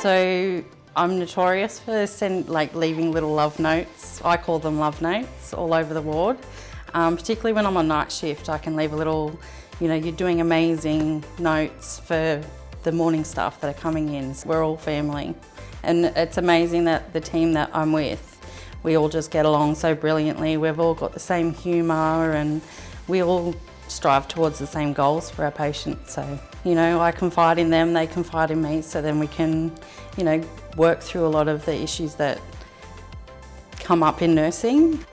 So I'm notorious for send, like leaving little love notes. I call them love notes all over the ward. Um, particularly when I'm on night shift, I can leave a little, you know, you're doing amazing notes for the morning staff that are coming in. We're all family. And it's amazing that the team that I'm with, we all just get along so brilliantly. We've all got the same humour and we all strive towards the same goals for our patients. So, you know, I confide in them, they confide in me, so then we can, you know, work through a lot of the issues that come up in nursing.